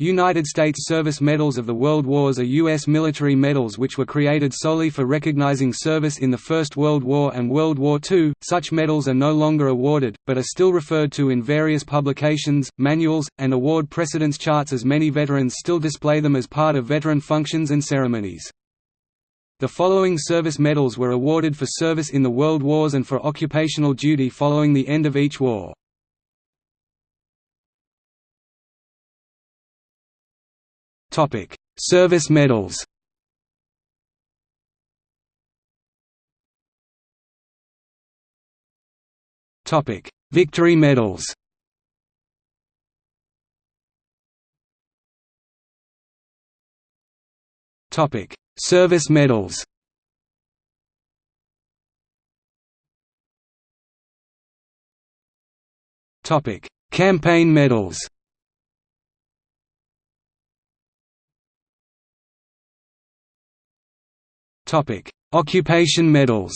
United States Service Medals of the World Wars are U.S. military medals which were created solely for recognizing service in the First World War and World War II. Such medals are no longer awarded, but are still referred to in various publications, manuals, and award precedence charts as many veterans still display them as part of veteran functions and ceremonies. The following service medals were awarded for service in the World Wars and for occupational duty following the end of each war. Topic: Service medals. Topic: Victory medals. Topic: Service medals. Topic: Campaign medals. Occupation medals.